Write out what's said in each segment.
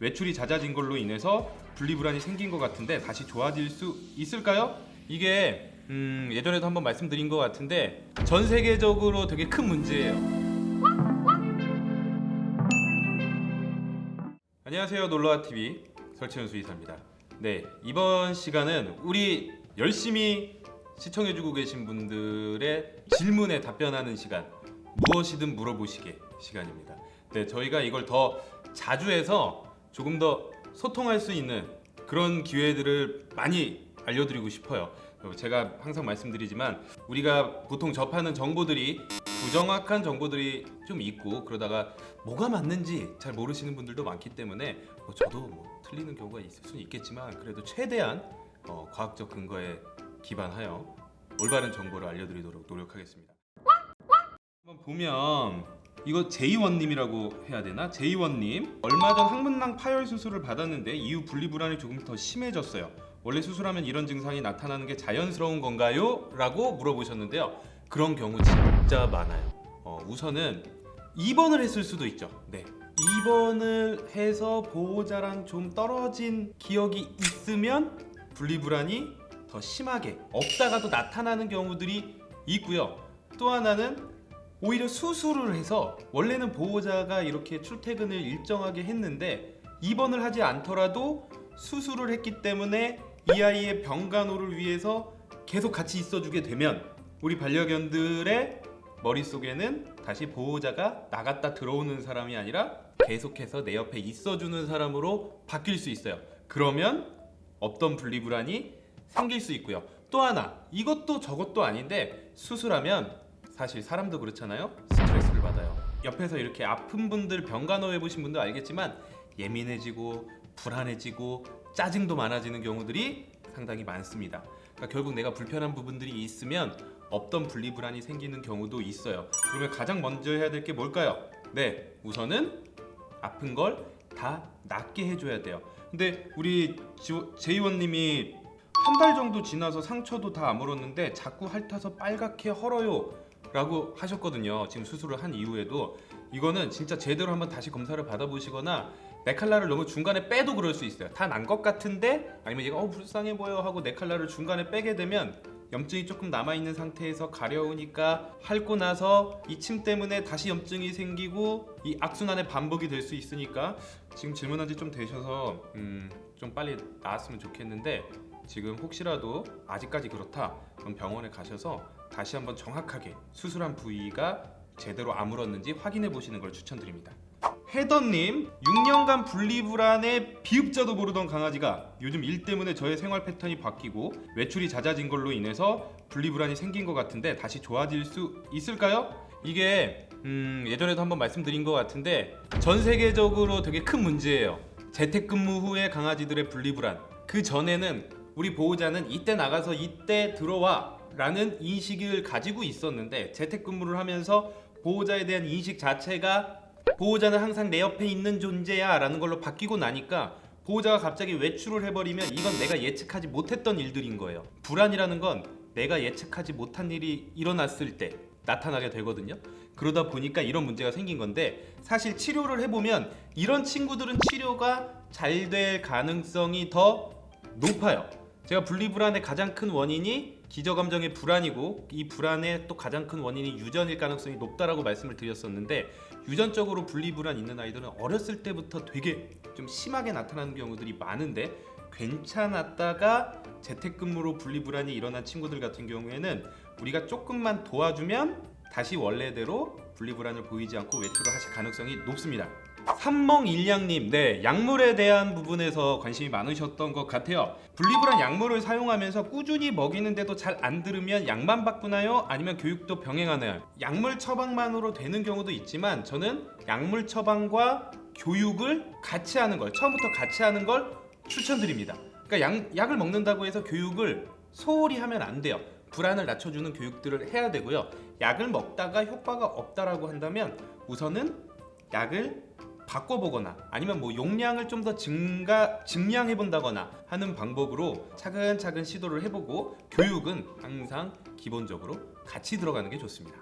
외출이 잦아진 걸로 인해서 분리불안이 생긴 것 같은데 다시 좋아질 수 있을까요? 이게 음, 예전에도 한번 말씀드린 것 같은데 전 세계적으로 되게 큰 문제예요. 안녕하세요 놀러와 TV 설치현 수의사입니다. 네 이번 시간은 우리 열심히 시청해주고 계신 분들의 질문에 답변하는 시간 무엇이든 물어보시게 시간입니다. 네 저희가 이걸 더 자주 해서 조금 더 소통할 수 있는 그런 기회들을 많이 알려드리고 싶어요. 제가 항상 말씀드리지만 우리가 보통 접하는 정보들이 부정확한 정보들이 좀 있고 그러다가 뭐가 맞는지 잘 모르시는 분들도 많기 때문에 뭐 저도 뭐 틀리는 경우가 있을 수는 있겠지만 그래도 최대한 어, 과학적 근거에 기반하여 올바른 정보를 알려드리도록 노력하겠습니다. 한번 보면 이거 제이원님이라고 해야 되나? 제이원님 얼마 전 항문낭 파열 수술을 받았는데 이후 분리불안이 조금 더 심해졌어요. 원래 수술하면 이런 증상이 나타나는 게 자연스러운 건가요? 라고 물어보셨는데요. 그런 경우 진짜 많아요. 어, 우선은 입원을 했을 수도 있죠. 네. 입원을 해서 보호자랑 좀 떨어진 기억이 있으면 분리불안이 더 심하게 없다가도 나타나는 경우들이 있고요. 또 하나는 오히려 수술을 해서 원래는 보호자가 이렇게 출퇴근을 일정하게 했는데 입원을 하지 않더라도 수술을 했기 때문에 이 아이의 병간호를 위해서 계속 같이 있어주게 되면 우리 반려견들의 머릿속에는 다시 보호자가 나갔다 들어오는 사람이 아니라 계속해서 내 옆에 있어주는 사람으로 바뀔 수 있어요. 그러면 없던 분리불안이 생길 수 있고요. 또 하나 이것도 저것도 아닌데 수술하면 사실 사람도 그렇잖아요. 스트레스를 받아요. 옆에서 이렇게 아픈 분들 병간호 해보신 분도 알겠지만 예민해지고 불안해지고 짜증도 많아지는 경우들이 상당히 많습니다. 그러니까 결국 내가 불편한 부분들이 있으면 없던 분리불안이 생기는 경우도 있어요. 그러면 가장 먼저 해야 될 게 뭘까요? 네, 우선은 아픈 걸 다 낫게 해줘야 돼요. 근데 우리 제이원님이 한 달 정도 지나서 상처도 다 아물었는데 자꾸 핥아서 빨갛게 헐어요 라고 하셨거든요. 지금 수술을 한 이후에도. 이거는 진짜 제대로 한번 다시 검사를 받아보시거나 네칼라를 너무 중간에 빼도 그럴 수 있어요. 다 난 것 같은데 아니면 얘가 어 불쌍해 보여. 하고 네칼라를 중간에 빼게 되면 염증이 조금 남아있는 상태에서 가려우니까 핥고 나서 이 침 때문에 다시 염증이 생기고 이 악순환의 반복이 될 수 있으니까 지금 질문한 지 좀 되셔서 음, 좀 빨리 나았으면 좋겠는데 지금 혹시라도 아직까지 그렇다. 그럼 병원에 가셔서 다시 한번 정확하게 수술한 부위가 제대로 아물었는지 확인해 보시는 걸 추천드립니다. 해던님 6년간 분리불안에 비읍자도 모르던 강아지가 요즘 일 때문에 저의 생활 패턴이 바뀌고 외출이 잦아진 걸로 인해서 분리불안이 생긴 것 같은데 다시 좋아질 수 있을까요? 이게 음, 예전에도 한번 말씀드린 것 같은데 전 세계적으로 되게 큰 문제예요. 재택근무 후에 강아지들의 분리불안. 그 전에는 우리 보호자는 이때 나가서 이때 들어와 라는 인식을 가지고 있었는데 재택근무를 하면서 보호자에 대한 인식 자체가 보호자는 항상 내 옆에 있는 존재야 라는 걸로 바뀌고 나니까 보호자가 갑자기 외출을 해버리면 이건 내가 예측하지 못했던 일들인 거예요. 불안이라는 건 내가 예측하지 못한 일이 일어났을 때 나타나게 되거든요. 그러다 보니까 이런 문제가 생긴 건데 사실 치료를 해보면 이런 친구들은 치료가 잘 될 가능성이 더 높아요 제가 분리불안의 가장 큰 원인이 기저감정의 불안이고 이 불안의 또 가장 큰 원인이 유전일 가능성이 높다라고 말씀을 드렸었는데 유전적으로 분리불안 있는 아이들은 어렸을 때부터 되게 좀 심하게 나타나는 경우들이 많은데 괜찮았다가 재택근무로 분리불안이 일어난 친구들 같은 경우에는 우리가 조금만 도와주면 다시 원래대로 분리불안을 보이지 않고 외출을 하실 가능성이 높습니다 삼멍일량님 네 약물에 대한 부분에서 관심이 많으셨던 것 같아요 분리불안 약물을 사용하면서 꾸준히 먹이는데도 잘 안 들으면 약만 바꾸나요? 아니면 교육도 병행하나요? 약물 처방만으로 되는 경우도 있지만 저는 약물 처방과 교육을 같이 하는 걸 처음부터 같이 하는 걸 추천드립니다 그러니까 약, 약을 먹는다고 해서 교육을 소홀히 하면 안 돼요 불안을 낮춰주는 교육들을 해야 되고요 약을 먹다가 효과가 없다라고 한다면 우선은 약을 바꿔보거나 아니면 뭐 용량을 좀 더 증가 증량해 본다거나 하는 방법으로 차근차근 시도를 해보고 교육은 항상 기본적으로 같이 들어가는 게 좋습니다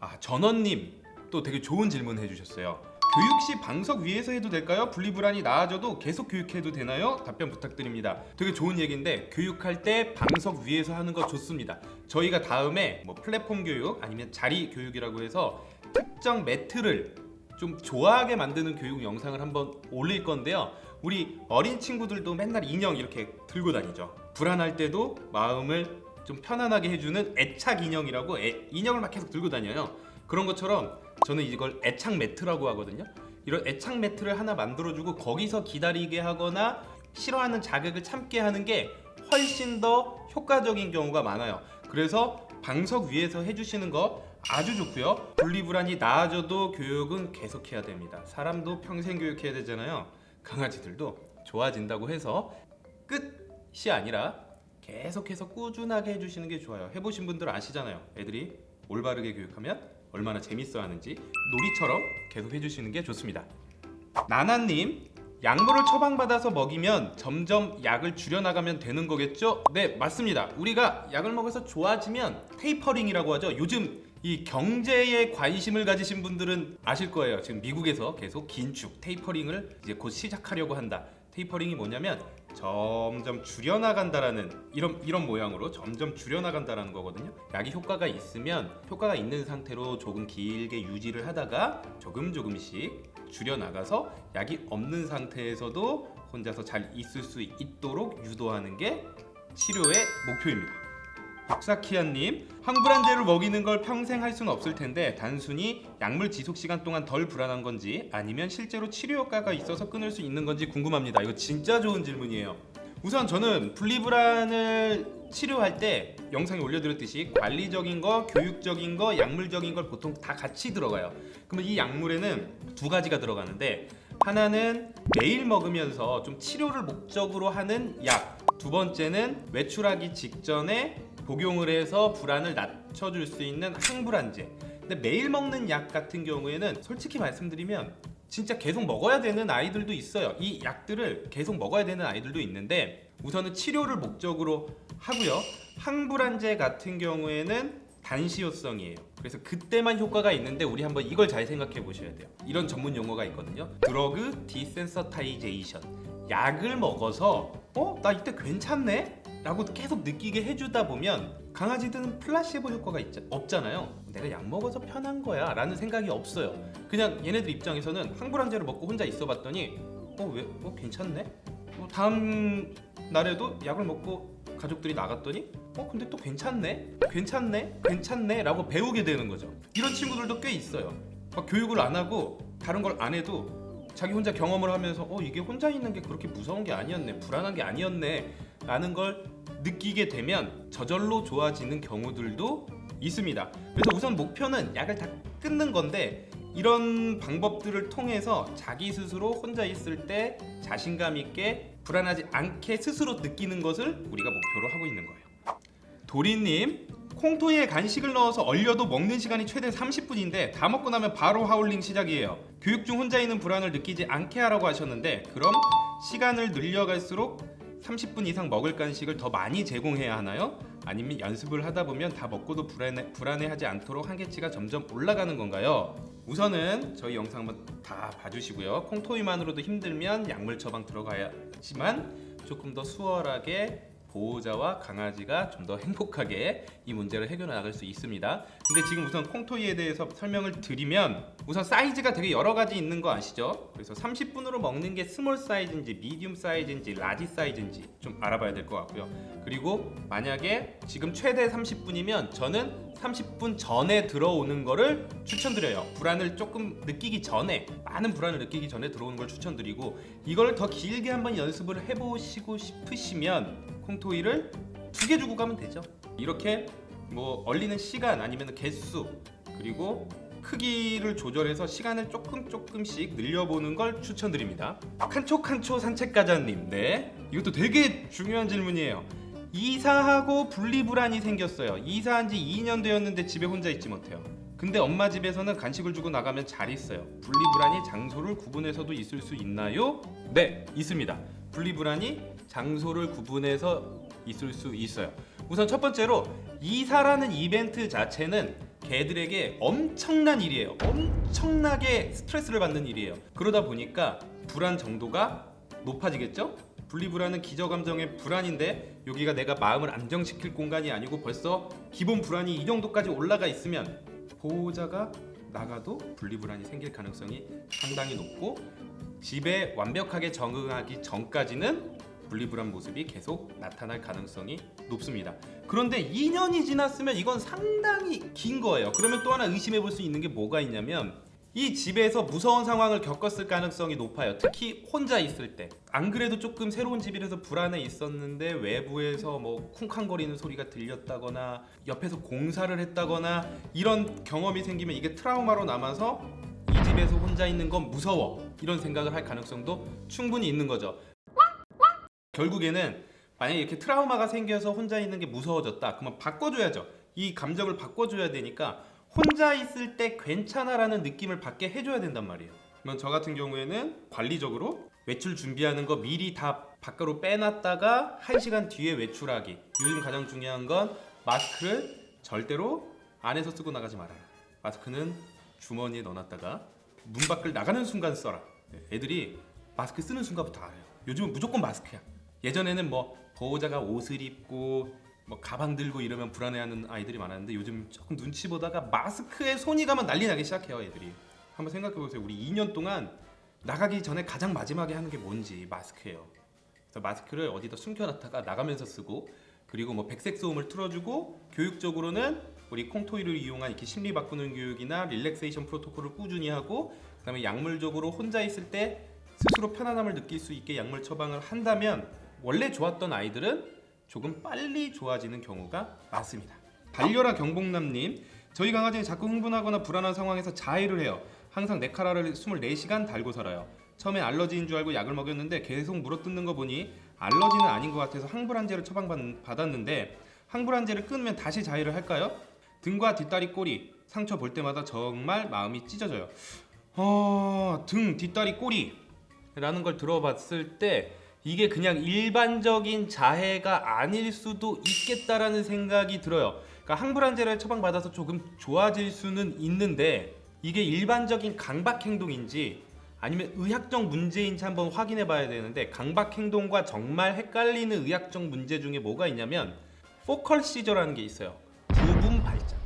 아 전원님 또 되게 좋은 질문 해주셨어요 교육 시 방석 위에서 해도 될까요? 분리불안이 나아져도 계속 교육해도 되나요? 답변 부탁드립니다. 되게 좋은 얘기인데 교육할 때 방석 위에서 하는 거 좋습니다. 저희가 다음에 뭐 플랫폼 교육 아니면 자리 교육이라고 해서 특정 매트를 좀 좋아하게 만드는 교육 영상을 한번 올릴 건데요. 우리 어린 친구들도 맨날 인형 이렇게 들고 다니죠. 불안할 때도 마음을 좀 편안하게 해주는 애착 인형이라고 애- 인형을 막 계속 들고 다녀요. 그런 것처럼 저는 이걸 애착 매트라고 하거든요. 이런 애착 매트를 하나 만들어주고 거기서 기다리게 하거나 싫어하는 자극을 참게 하는 게 훨씬 더 효과적인 경우가 많아요. 그래서 방석 위에서 해주시는 거 아주 좋고요. 분리불안이 나아져도 교육은 계속해야 됩니다. 사람도 평생 교육해야 되잖아요. 강아지들도 좋아진다고 해서 끝이 아니라 계속해서 꾸준하게 해주시는 게 좋아요. 해보신 분들 아시잖아요. 애들이 올바르게 교육하면 얼마나 재밌어 하는지 놀이처럼 계속 해주시는 게 좋습니다. 나나님 약물을 처방받아서 먹이면 점점 약을 줄여나가면 되는 거겠죠? 네 맞습니다 우리가 약을 먹어서 좋아지면 tapering이라고 하죠 요즘 이 경제에 관심을 가지신 분들은 아실 거예요 지금 미국에서 계속 긴축 tapering을 이제 곧 시작하려고 한다 tapering이 뭐냐면 점점 줄여나간다라는 이런 이런 모양으로 점점 줄여나간다라는 거거든요. 약이 효과가 있으면 효과가 있는 상태로 조금 길게 유지를 하다가 조금 조금씩 줄여나가서 약이 없는 상태에서도 혼자서 잘 있을 수 있도록 유도하는 게 치료의 목표입니다. 박사키아님 항불안제를 먹이는 걸 평생 할 수는 없을 텐데 단순히 약물 지속 시간 동안 덜 불안한 건지 아니면 실제로 치료 효과가 있어서 끊을 수 있는 건지 궁금합니다. 이거 진짜 좋은 질문이에요. 우선 저는 분리불안을 치료할 때 영상에 올려드렸듯이 관리적인 거, 교육적인 거, 약물적인 걸 보통 다 같이 들어가요. 그러면 이 약물에는 두 가지가 들어가는데 하나는 매일 먹으면서 좀 치료를 목적으로 하는 약. 두 번째는 외출하기 직전에 복용을 해서 불안을 낮춰줄 수 있는 항불안제. 근데 매일 먹는 약 같은 경우에는 솔직히 말씀드리면 진짜 계속 먹어야 되는 아이들도 있어요. 이 약들을 계속 먹어야 되는 아이들도 있는데 우선은 치료를 목적으로 하고요. 항불안제 같은 경우에는 단시효성이에요. 그래서 그때만 효과가 있는데 우리 한번 이걸 잘 생각해 보셔야 돼요. 이런 전문 용어가 있거든요. drug desensitization. 약을 먹어서 어? 나 이때 괜찮네? 라고 계속 느끼게 해주다 보면 강아지들은 플라시보 효과가 있자, 없잖아요. 내가 약 먹어서 편한 거야 라는 생각이 없어요. 그냥 얘네들 입장에서는 항불안제를 먹고 혼자 있어 봤더니 어 왜? 어 괜찮네? 어, 다음 날에도 약을 먹고 가족들이 나갔더니 어 근데 또 괜찮네? 괜찮네? 괜찮네? 라고 배우게 되는 거죠. 이런 친구들도 꽤 있어요. 막 교육을 안 하고 다른 걸 안 해도 자기 혼자 경험을 하면서 어 이게 혼자 있는 게 그렇게 무서운 게 아니었네 불안한 게 아니었네 라는 걸 느끼게 되면 저절로 좋아지는 경우들도 있습니다. 그래서 우선 목표는 약을 다 끊는 건데 이런 방법들을 통해서 자기 스스로 혼자 있을 때 자신감 있게 불안하지 않게 스스로 느끼는 것을 우리가 목표로 하고 있는 거예요. 도리님 Kong toy에 간식을 넣어서 얼려도 먹는 시간이 최대 30분인데 다 먹고 나면 바로 하울링 시작이에요. 교육 중 혼자 있는 불안을 느끼지 않게 하라고 하셨는데 그럼 시간을 늘려갈수록 30분 이상 먹을 간식을 더 많이 제공해야 하나요? 아니면 연습을 하다 보면 다 먹고도 불안해, 불안해하지 않도록 한계치가 점점 올라가는 건가요? 우선은 저희 영상 한번 다 봐주시고요 Kong toy만으로도 힘들면 약물 처방 들어가야지만 조금 더 수월하게 보호자와 강아지가 좀 더 행복하게 이 문제를 해결해 나갈 수 있습니다. 근데 지금 우선 Kong toy에 대해서 설명을 드리면 우선 사이즈가 되게 여러 가지 있는 거 아시죠? 그래서 30분으로 먹는 게 small 사이즈인지 medium 사이즈인지 large 사이즈인지 좀 알아봐야 될 것 같고요. 그리고 만약에 지금 최대 30분이면 저는 30분 전에 들어오는 거를 추천드려요. 불안을 조금 느끼기 전에 많은 불안을 느끼기 전에 들어오는 걸 추천드리고 이걸 더 길게 한번 연습을 해보시고 싶으시면 콩토이를 두 개 주고 가면 되죠. 이렇게 뭐 얼리는 시간 아니면 개수 그리고 크기를 조절해서 시간을 조금 조금씩 늘려보는 걸 추천드립니다. 칸초 산책가자님, 네 이것도 되게 중요한 질문이에요. 이사하고 분리불안이 생겼어요. 이사한 지 2년 되었는데 집에 혼자 있지 못해요. 근데 엄마 집에서는 간식을 주고 나가면 잘 있어요. 분리불안이 장소를 구분해서도 있을 수 있나요? 네, 있습니다. 분리불안이 장소를 구분해서 있을 수 있어요. 우선 첫 번째로 이사라는 이벤트 자체는 개들에게 엄청난 일이에요. 엄청나게 스트레스를 받는 일이에요. 그러다 보니까 불안 정도가 높아지겠죠? 분리불안은 기저감정의 불안인데 여기가 내가 마음을 안정시킬 공간이 아니고 벌써 기본 불안이 이 정도까지 올라가 있으면 보호자가 나가도 분리불안이 생길 가능성이 상당히 높고 집에 완벽하게 적응하기 전까지는 분리불안 모습이 계속 나타날 가능성이 높습니다. 그런데 2년이 지났으면 이건 상당히 긴 거예요. 그러면 또 하나 의심해 볼 수 있는 게 뭐가 있냐면 이 집에서 무서운 상황을 겪었을 가능성이 높아요. 특히 혼자 있을 때. 안 그래도 조금 새로운 집이라서 불안해 있었는데 외부에서 뭐 쿵쾅거리는 소리가 들렸다거나 옆에서 공사를 했다거나 이런 경험이 생기면 이게 트라우마로 남아서 이 집에서 혼자 있는 건 무서워. 이런 생각을 할 가능성도 충분히 있는 거죠. 결국에는 만약에 이렇게 트라우마가 생겨서 혼자 있는 게 무서워졌다. 그러면 바꿔줘야죠. 이 감정을 바꿔줘야 되니까 혼자 있을 때 괜찮아 라는 느낌을 받게 해줘야 된단 말이에요. 그러면 저 같은 경우에는 관리적으로 외출 준비하는 거 미리 다 밖으로 빼놨다가 1시간 뒤에 외출하기. 요즘 가장 중요한 건 마스크를 절대로 안에서 쓰고 나가지 말아요. 마스크는 주머니에 넣어놨다가 문 밖을 나가는 순간 써라. 애들이 마스크 쓰는 순간부터 알아요. 요즘은 무조건 마스크야. 예전에는 뭐 보호자가 옷을 입고 뭐 가방 들고 이러면 불안해하는 아이들이 많았는데 요즘 조금 눈치 보다가 마스크에 손이 가면 난리 나기 시작해요 애들이. 한번 생각해 보세요. 우리 2년 동안 나가기 전에 가장 마지막에 하는 게 뭔지 마스크예요. 그래서 마스크를 어디다 숨겨놨다가 나가면서 쓰고 그리고 뭐 백색 소음을 틀어주고 교육적으로는 우리 콩토이를 이용한 이렇게 심리 바꾸는 교육이나 릴렉세이션 프로토콜을 꾸준히 하고 그 다음에 약물적으로 혼자 있을 때 스스로 편안함을 느낄 수 있게 약물 처방을 한다면 원래 좋았던 아이들은 조금 빨리 좋아지는 경우가 많습니다. 달려라 경복남님, 저희 강아지는 자꾸 흥분하거나 불안한 상황에서 자해를 해요. 항상 네카라를 24시간 달고 살아요. 처음엔 알러지인 줄 알고 약을 먹였는데 계속 물어뜯는 거 보니 알러지는 아닌 것 같아서 항불안제를 처방받았는데 항불안제를 끊으면 다시 자해를 할까요? 등과 뒷다리 꼬리 상처 볼 때마다 정말 마음이 찢어져요. 어, 등, 뒷다리, 꼬리 라는 걸 들어봤을 때 이게 그냥 일반적인 자해가 아닐 수도 있겠다라는 생각이 들어요. 그러니까 항불안제를 처방받아서 조금 좋아질 수는 있는데 이게 일반적인 강박 행동인지 아니면 의학적 문제인지 한번 확인해 봐야 되는데 강박 행동과 정말 헷갈리는 의학적 문제 중에 뭐가 있냐면 포컬 시저라는 게 있어요. 부분 발작.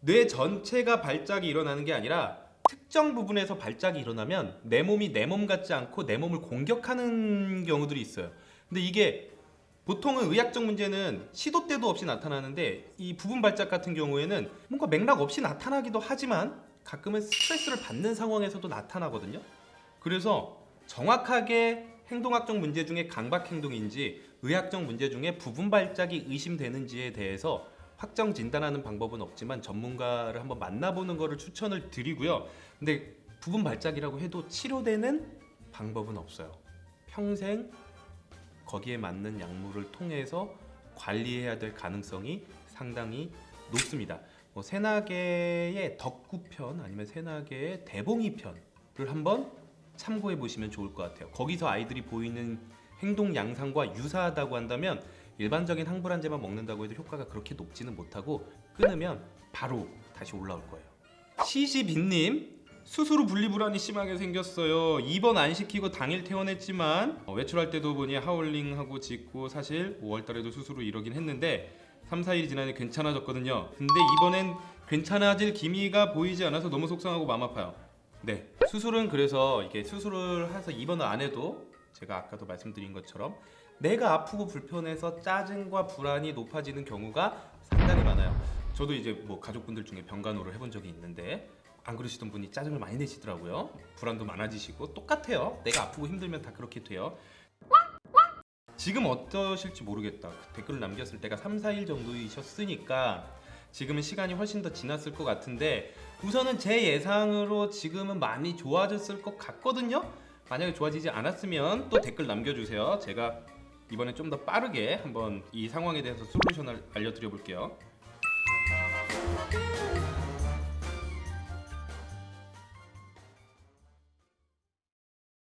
뇌 전체가 발작이 일어나는 게 아니라 특정 부분에서 발작이 일어나면 내 몸이 내 몸 같지 않고 내 몸을 공격하는 경우들이 있어요. 근데 이게 보통은 의학적 문제는 시도 때도 없이 나타나는데 이 부분 발작 같은 경우에는 뭔가 맥락 없이 나타나기도 하지만 가끔은 스트레스를 받는 상황에서도 나타나거든요. 그래서 정확하게 행동학적 문제 중에 강박 행동인지 의학적 문제 중에 부분 발작이 의심되는지에 대해서 확정 진단하는 방법은 없지만 전문가를 한번 만나보는 것을 추천을 드리고요. 근데 부분 발작이라고 해도 치료되는 방법은 없어요. 평생 거기에 맞는 약물을 통해서 관리해야 될 가능성이 상당히 높습니다. 뭐 새나개의 덕구편 아니면 새나개의 대봉이편을 한번 참고해 보시면 좋을 것 같아요. 거기서 아이들이 보이는 행동 양상과 유사하다고 한다면 일반적인 항불안제만 먹는다고 해도 효과가 그렇게 높지는 못하고 끊으면 바로 다시 올라올 거예요. 시시빈님 수술 후 분리불안이 심하게 생겼어요. 입원 안 시키고 당일 퇴원했지만 어, 외출할 때도 보니 하울링하고 짖고 사실 5월달에도 수술 후 이러긴 했는데 3, 4일 지나니 괜찮아졌거든요. 근데 이번엔 괜찮아질 기미가 보이지 않아서 너무 속상하고 마음 아파요. 네, 수술은 그래서 이게 수술을 해서 입원을 안 해도 제가 아까도 말씀드린 것처럼 내가 아프고 불편해서 짜증과 불안이 높아지는 경우가 상당히 많아요. 저도 이제 뭐 가족분들 중에 병간호를 해본 적이 있는데 안 그러시던 분이 짜증을 많이 내시더라고요. 불안도 많아지시고 똑같아요. 내가 아프고 힘들면 다 그렇게 돼요. 지금 어떠실지 모르겠다. 그 댓글을 남겼을 때가 3, 4일 정도이셨으니까 지금은 시간이 훨씬 더 지났을 것 같은데 우선은 제 예상으로 지금은 많이 좋아졌을 것 같거든요. 만약에 좋아지지 않았으면 또 댓글 남겨주세요. 제가 이번에 좀 더 빠르게 한번 이 상황에 대해서 솔루션을 알려드려 볼게요.